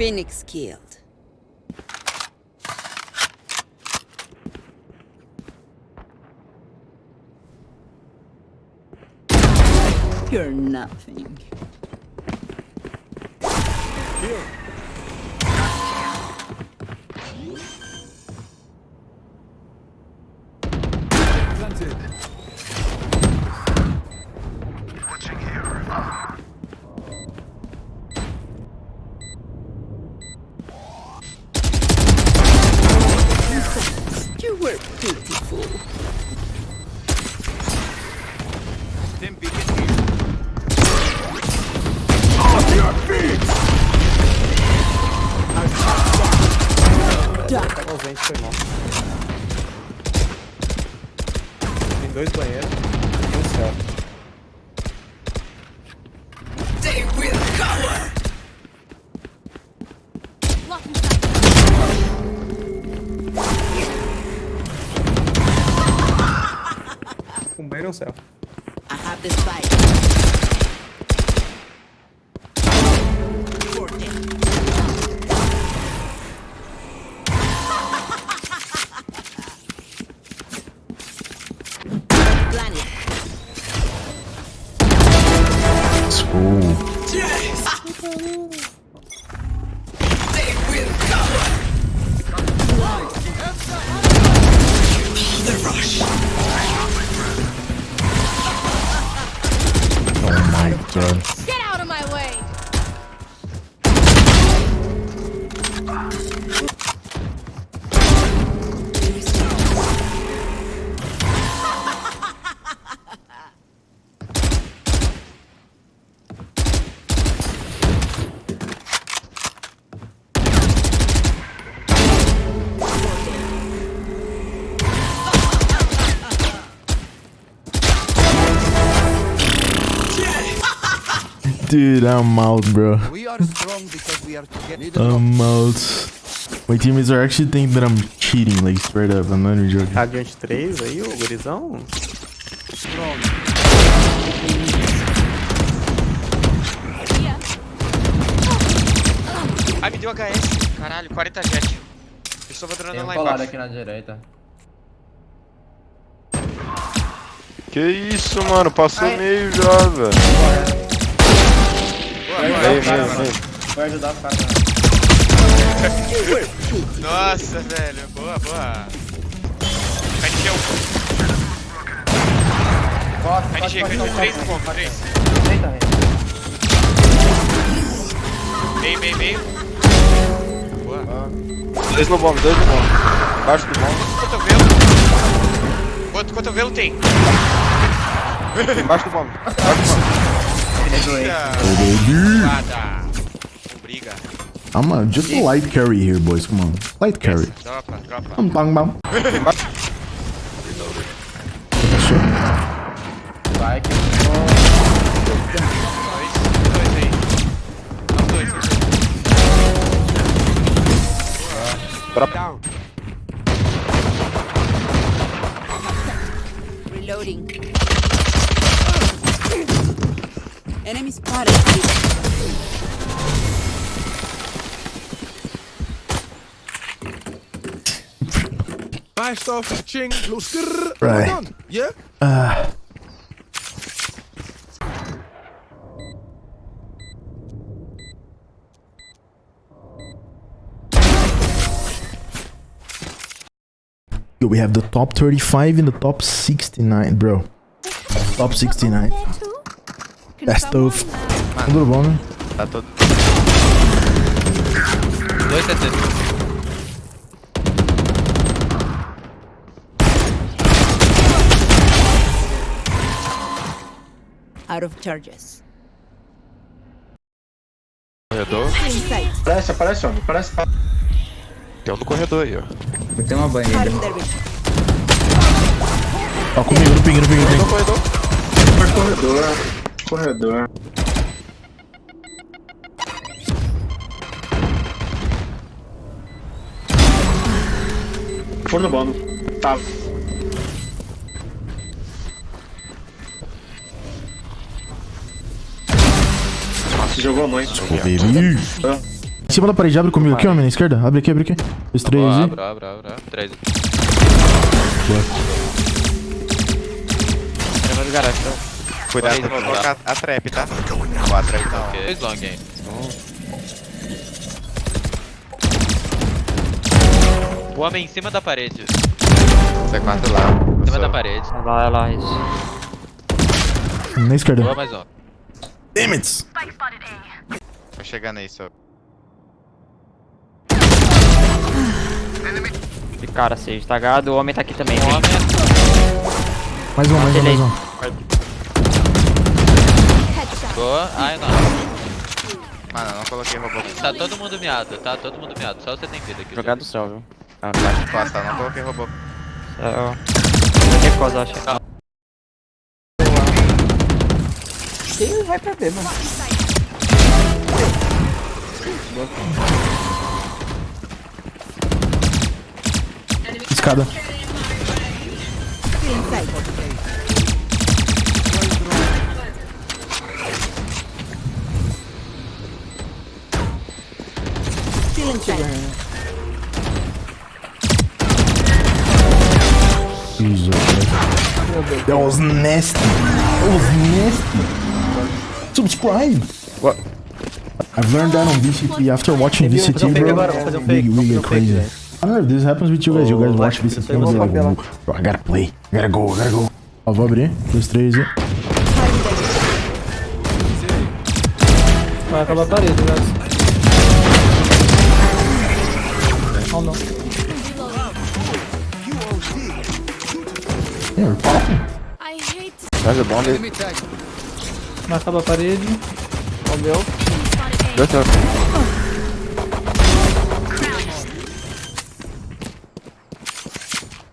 Phoenix killed. You're nothing. Planted. Were pitiful. Them begin here. Off your feet! O foi mal. Tem dois banheiros e um. I have Dude, I'm out, bro. We are strong because we are together. I'm out. My teammates are actually thinking that I'm cheating, like straight up. I'm not even joking. Radiante 3 aí, o gurizão. Ai, me deu HS. Caralho, 40 jet. Pessoa vai Tem dronando um lá embaixo. aqui na direita. Que isso, mano? Passou Ai. meio já, velho. Vai Vem, ajudar o vem, vai ajudar o cara. Nossa, velho. Boa, boa. Cai de gel. Cai de pode, G, pode, cai de pode, 3 pode, no ponto, pode. 3. Eita, velho. Meio, meio, meio. Boa. Dois no bomb, dois no bomb. Embaixo do bomb. Cotovelo. Quanto cotovelo tem? Embaixo do bomb. Embaixo do bomb. Eita. Baby. Nada. I'm uh, just a light carry here, boys. Come on. Light carry. Vai que Dois, dois aí. Não, dois, dois. Enemy spotted. Nice stuff. Ching. Little skrrr. Right. Done. Yeah? Uh. Yo, we have the top 35 and the top 69, bro. Top 69. That's tough. Um do bom, né? Tá todo. Dois CT. Out of charges. Corredor. Aparece, aparece, homem. Aparece. Tem um no corredor aí, ó. Tem uma banheira. Ó, comigo, no ping, no ping, no ping. Corredor. Corredor. Corredor. For no bomb. Tá. Nossa, jogou a mãe. Ô, baby. Em cima da parede, abre comigo aqui, homem, na esquerda. Abre aqui, abre aqui. Dois, três Boa, e... abre, abre, abre. abre. Três. Leva do garagem, então. Cuidado, vou vou colocar a trap, tá? Ó, a trap não. Ok. Dois long aí. O homem em cima da parede. C4 lá. Em cima da parede. Vai lá, vai lá, isso. Na esquerda. Boa, mais um. Damn it! Tô chegando aí, só. De cara, seja tagado. O homem tá aqui também. Homem Mais um, mais um, Ele- mais um. Boa. Ai, não. Mano, eu não coloquei robô. Tá todo mundo miado, tá todo mundo miado. Só você tem vida aqui. Jogar do céu, viu? Ah, baixa de costa, não coloquei robô. Céu. Recusa, acho. Quem vai pra B, mano? Escada. Inside. Inside. Jesus. That was nasty. That was nasty. Subscribe. What? I've learned that on VCT. After watching um VCT, bro, um we, fake. we get um crazy. I don't know if this happens with you guys. You guys watch VCT and be like, falar. "Ooh, bro, I gotta play. I gotta go. I gotta go. Ó, vou abrir. Dois, três e... Vai acabar a parede, velho. Oh, não. Yeah, we're popping. Faz o bom dele. Enemy tag. Vai acabar a parede. Ó, o meu. Dois, dois.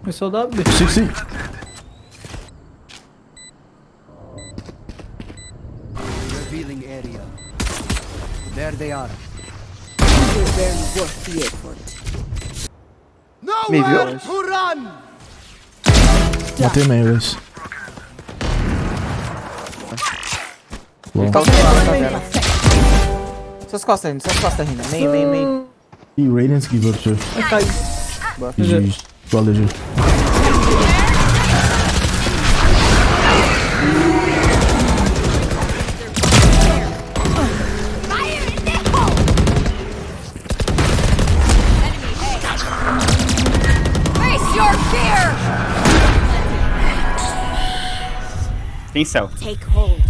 Começou a dar B. 60. Revealing area. There they are. You're very worth the effort. To run! Matei meio. Bom. Tá usando tá? Suas costas, Rina. Suas costas, Rina. Meio, meio, meio. E Radiance give up too. Vai cair. GG. Valeu, GG. Tem céu. Take hold.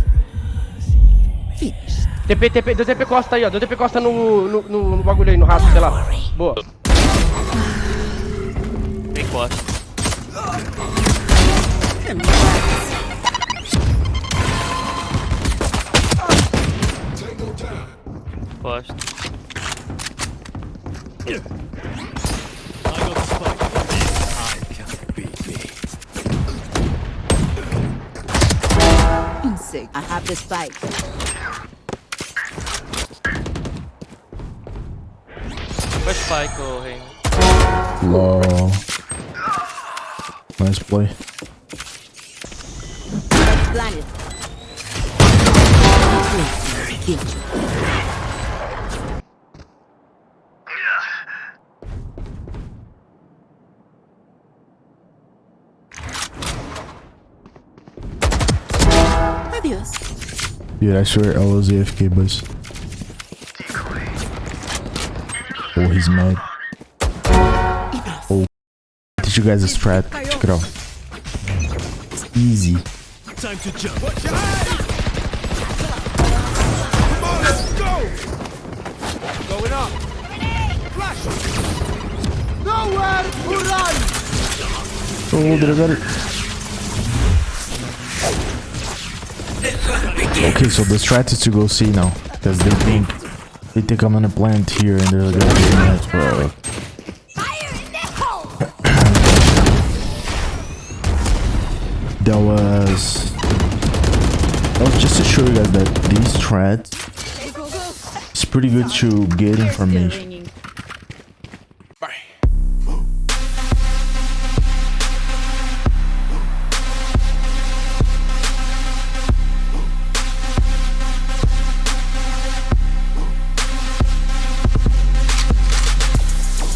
TP, TP, deu TP Costa aí, ó. Deu TP Costa no, no, no, no bagulho aí, no rastro, sei lá. Boa. Tem. Costa. stop this fight. Where's going? Low. Nice play. Adiós. Dude, I swear I was AFK, boys. Oh, he's mad. Oh, did you guys a strat. Check it out. It's easy. Going up! Flash! Nowhere to run! Oh, did I got it? Okay, so the strat is to go see now. Because they think they think I'm gonna plant here and they're gonna be mad, bro. That was that was just to show you guys that these strats is pretty good to get information.